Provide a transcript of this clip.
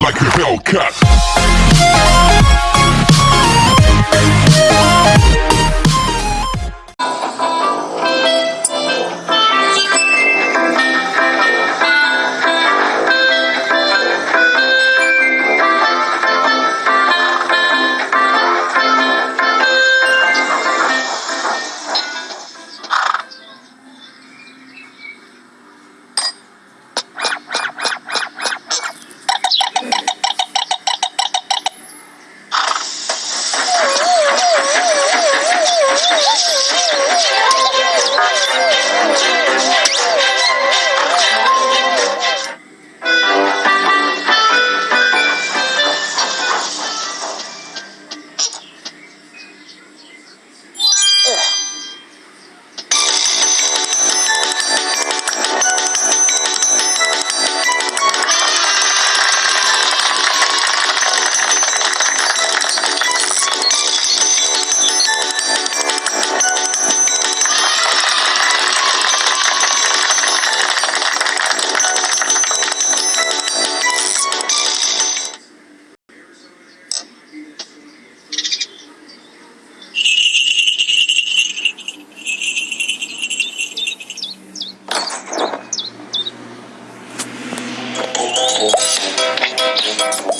like a Hellcat. Thank you.